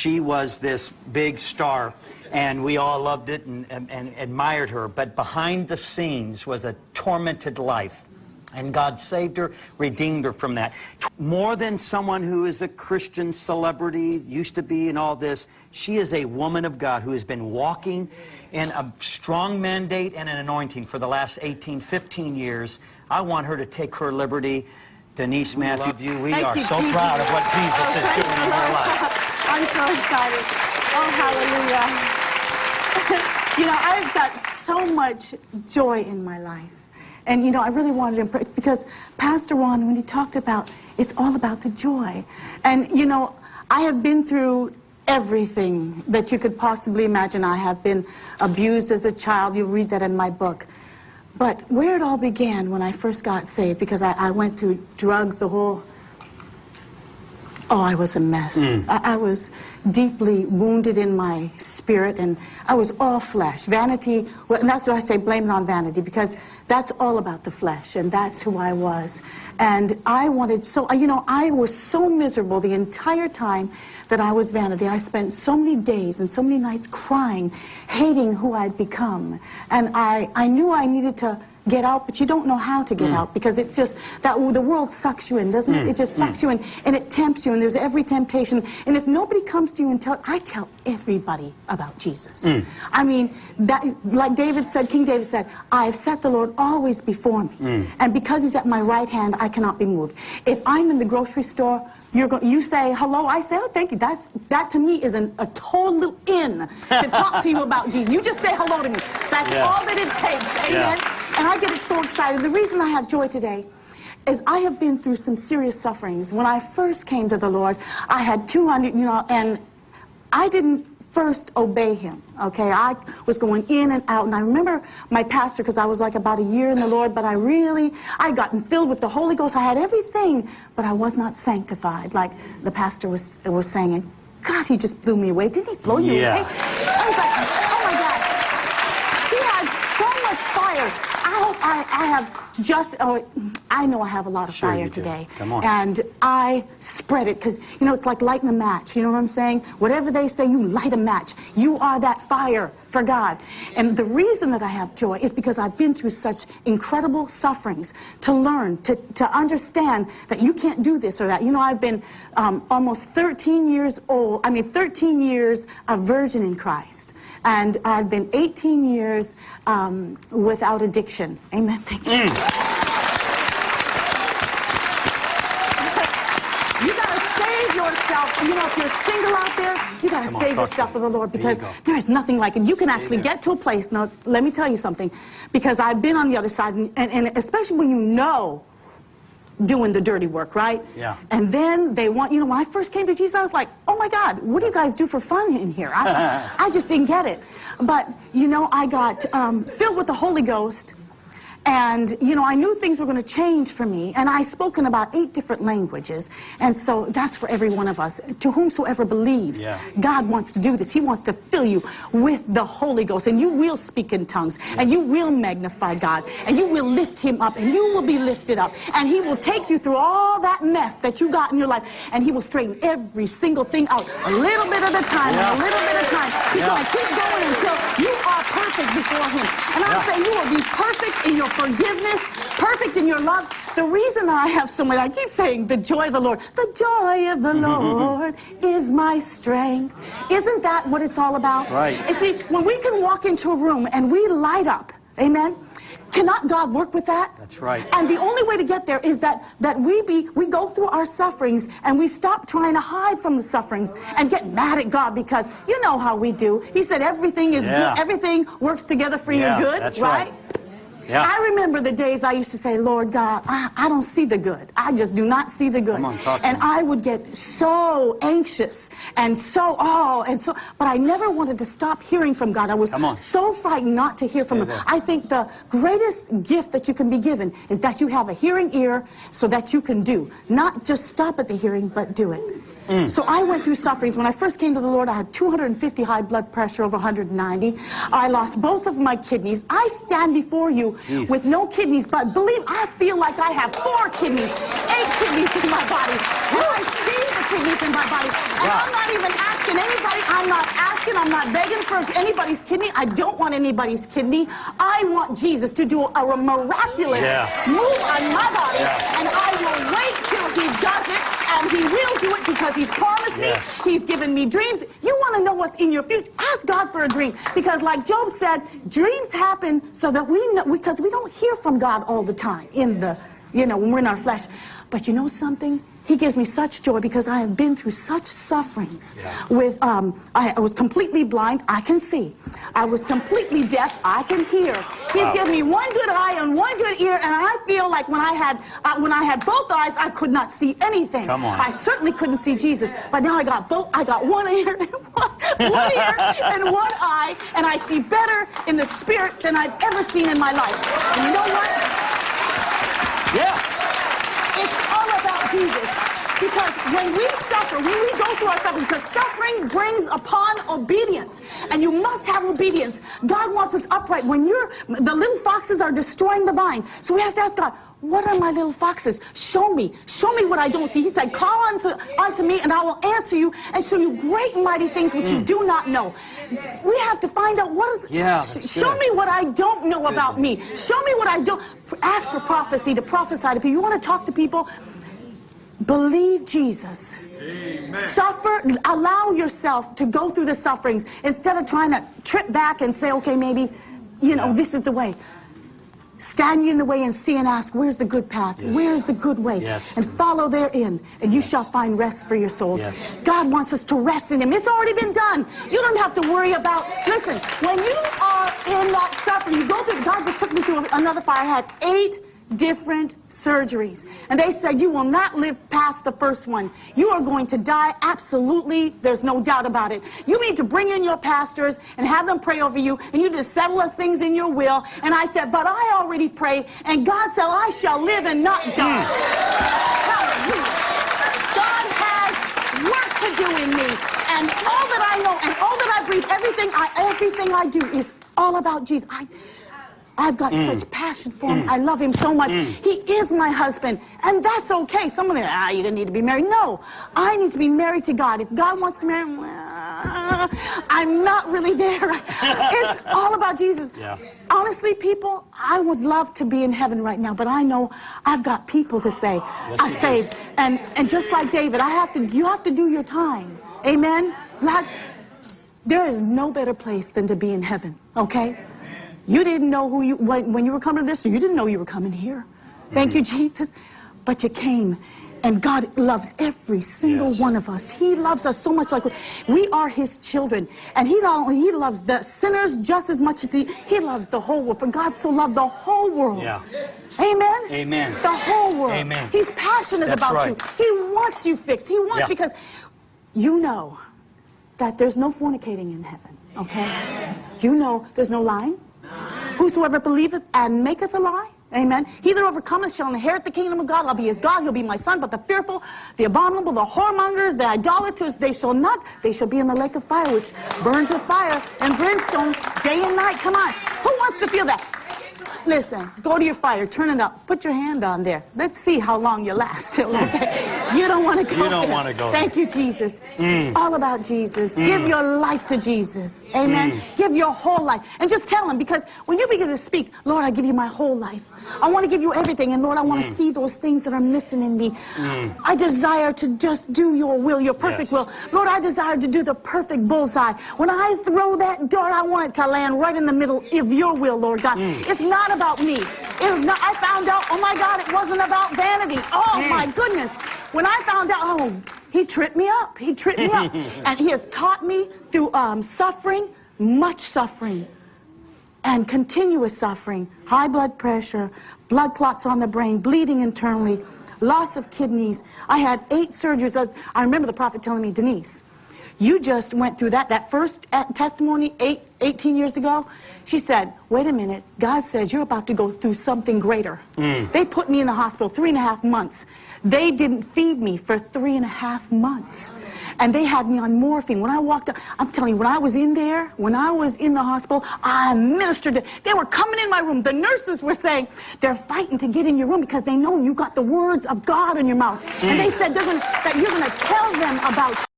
she was this big star, and we all loved it and, and, and admired her. But behind the scenes was a tormented life. And God saved her, redeemed her from that. More than someone who is a Christian celebrity, used to be, and all this, she is a woman of God who has been walking in a strong mandate and an anointing for the last 18, 15 years. I want her to take her liberty. Denise Matthew, we Thank are you, so Jesus. proud of what Jesus Oh, is doing in her life. I'm so excited. Oh, hallelujah. you know, I've got so much joy in my life. And, you know, I really wanted to, because Pastor Ron, when he talked about, it's all about the joy. And, you know, I have been through everything that you could possibly imagine. I have been abused as a child. You read that in my book. But where it all began when I first got saved, because I, I went through drugs, the whole Oh, I was a mess. Mm. I, I was deeply wounded in my spirit, and I was all flesh. Vanity, well, and that's why I say blame it on vanity, because that's all about the flesh, and that's who I was. And I wanted so, you know, I was so miserable the entire time that I was vanity. I spent so many days and so many nights crying, hating who I'd become. And I, I knew I needed to get out, but you don't know how to get mm. out because it just, that the world sucks you in, doesn't it? Mm. It just mm. sucks you in and it tempts you and there's every temptation. And if nobody comes to you and tell, I tell everybody about Jesus. I mean, that, like David said, King David said, I have set the Lord always before me. And because he's at my right hand, I cannot be moved. If I'm in the grocery store, you're go you say hello, I say, oh, thank you. That's, that to me is an, a total in to talk to you about Jesus. You just say hello to me. That's Yeah. all that it takes. Amen. Yeah. And I get so excited. The reason I have joy today is I have been through some serious sufferings. When I first came to the Lord, I had 200, you know, and I didn't first obey him, okay? I was going in and out, and I remember my pastor, because I was like about a year in the Lord, but I really, I had gotten filled with the Holy Ghost. I had everything, but I was not sanctified, like the pastor was, was saying. And God, he just blew me away. Didn't he blow you Yeah. away? I was like, oh my God. He had so much fire. I I, I have just, oh, I know I have a lot of Sure fire do. today. Come on. And I spread it because, you know, it's like lighting a match. You know what I'm saying? Whatever they say, you light a match. You are that fire for God. And the reason that I have joy is because I've been through such incredible sufferings to learn, to, to understand that you can't do this or that. You know, I've been um, almost 13 years old, I mean, 13 years a virgin in Christ. And I've been 18 years um, without addiction. Amen. Thank you. You gotta save yourself. You know, if you're single out there, you gotta Come save yourself for the Lord because there is nothing like it. You can actually Amen. get to a place. Now, let me tell you something, because I've been on the other side, and, and, and especially when you know doing the dirty work, right? Yeah. And then they want, you know, when I first came to Jesus, I was like, oh my God, what do you guys do for fun in here? I, I just didn't get it. But, you know, I got um, filled with the Holy Ghost. And, you know, I knew things were going to change for me. And I spoke in about eight different languages. And so that's for every one of us. To whomsoever believes, Yeah. God wants to do this. He wants to fill you with the Holy Ghost. And you will speak in tongues. And you will magnify God. And you will lift him up. And you will be lifted up. And he will take you through all that mess that you got in your life. And he will straighten every single thing out. A little bit at a time. Yeah. A little bit at a time. He's Yeah. going to keep going until you are perfect before him. And I'm saying you will be perfect in your forgiveness, perfect in your love. The reason that I have so much, I keep saying the joy of the Lord. The joy of the Lord is my strength. Isn't that what it's all about? Right. You see, when we can walk into a room and we light up, amen, cannot God work with that? That's right. And the only way to get there is that, that we be we go through our sufferings and we stop trying to hide from the sufferings and get mad at God because you know how we do. He said everything is Yeah. good, everything works together for Yeah, your good, that's right? right. Yeah. I remember the days I used to say, Lord God, I, I don't see the good. I just do not see the good. On, and. I would get so anxious and so, oh, and so, but I never wanted to stop hearing from God. I was so frightened not to hear from Stay Him. there. I think the greatest gift that you can be given is that you have a hearing ear so that you can do. Not just stop at the hearing, but do it. Mm. So I went through sufferings. When I first came to the Lord, I had 250 high blood pressure over 190. I lost both of my kidneys. I stand before you Jesus. with no kidneys, but believe I feel like I have four kidneys, eight kidneys in my body. And I see the kidneys in my body. And Wow. I'm not even asking anybody. I'm not asking, I'm not begging for anybody's kidney. I don't want anybody's kidney. I want Jesus to do a miraculous Yeah. move on my body, Yeah. and I will wait till he does it, and he will do it because he's promised me. He's given me dreams. You want to know what's in your future? Ask God for a dream, because like Job said, dreams happen so that we know because we don't hear from God all the time in the you know when we're in our flesh. But you know something? He gives me such joy because I have been through such sufferings. With um, I, I was completely blind. I can see. I was completely deaf. I can hear. He's Wow. given me one good eye and one and I feel like when I had uh, when I had both eyes, I could not see anything. Come on. I certainly couldn't see Jesus, but now I got both. I got one ear, and one, one ear, and one eye, and I see better in the spirit than I've ever seen in my life. And you know what? Yeah. It's all about Jesus. When we suffer, when we go through our suffering, because suffering brings upon obedience. And you must have obedience. God wants us upright. When you're, the little foxes are destroying the vine. So we have to ask God, what are my little foxes? Show me. Show me what I don't see. He said, call unto, unto me and I will answer you and show you great and mighty things which you do not know. We have to find out what is, Mm. Yeah, show good. me what I don't know about me. Show me what I don't, ask for prophecy, to prophesy to people. You want to talk to people? Believe Jesus. Suffer, allow yourself to go through the sufferings instead of trying to trip back and say, okay, maybe, you know, this is the way. Stand you in the way and see and ask, where's the good path? Yes. Where's the good way? Yes. And follow therein, and you shall find rest for your souls. Yes. God wants us to rest in Him. It's already been done. You don't have to worry about, listen, when you are in that suffering, you go through, God just took me through another fire. I had eight different surgeries. And they said, you will not live past the first one. You are going to die absolutely. There's no doubt about it. You need to bring in your pastors and have them pray over you, and you just settle the things in your will. And I said, but I already prayed, and God said, I shall live and not die. Mm. Hallelujah. God has work to do in me. And all that I know and all that I breathe, everything I everything I do is all about Jesus. I I've got mm. such passion for him. Mm. I love him so much. Mm. He is my husband. And that's okay. Some of them, ah, you're going to need to be married. No, I need to be married to God. If God wants to marry me, I'm not really there. It's all about Jesus. Yeah. Honestly, people, I would love to be in heaven right now, but I know I've got people to say, I saved. And, and just like David, I have to, you have to do your time. Amen? Have- there is no better place than to be in heaven, okay? You didn't know who you, when, when you were coming to this, or you didn't know you were coming here. Thank you, Jesus. But you came. And God loves every single Yes. one of us. He loves us so much like we are his children. And he not only he loves the sinners just as much as he he loves the whole world. For God so loved the whole world. Yeah. Amen. Amen. The whole world. Amen. He's passionate That's about right. you. He wants you fixed. He wants Yeah. because you know that there's no fornicating in heaven. Okay? You know there's no lying. Whosoever believeth and maketh a lie. Amen. He that overcometh shall inherit the kingdom of God. I'll be his God. He'll be my son. But the fearful, the abominable, the whoremongers, the idolaters, they shall not. They shall be in the lake of fire, which burns with fire and brimstone day and night. Come on. Who wants to feel that? Listen, go to your fire, turn it up, put your hand on there. Let's see how long you last. Okay? You don't want to go You don't wanna go Thank you, Jesus. It's all about Jesus. Give your life to Jesus. Amen. Give your whole life. And just tell him, because when you begin to speak, Lord, I give you my whole life. I want to give you everything. And Lord, I want to see those things that are missing in me. I desire to just do your will, your perfect Yes. will. Lord, I desire to do the perfect bullseye. When I throw that dart, I want it to land right in the middle of your will, Lord God. It's not about me. It was not, I found out, oh my God, it wasn't about vanity. Oh my goodness. When I found out, oh, he tripped me up. He tripped me up. and he has taught me through um, suffering, much suffering and continuous suffering, high blood pressure, blood clots on the brain, bleeding internally, loss of kidneys. I had eight surgeries. I remember the prophet telling me, Denise, you just went through that. That first testimony eight, 18 years ago, she said, wait a minute, God says you're about to go through something greater. Mm. They put me in the hospital three and a half months. They didn't feed me for three and a half months. And they had me on morphine. When I walked up, I'm telling you, when I was in there, when I was in the hospital, I ministered. to- They were coming in my room. The nurses were saying, they're fighting to get in your room because they know you got the words of God in your mouth. And mm. they said they're gonna, that you're going to tell them about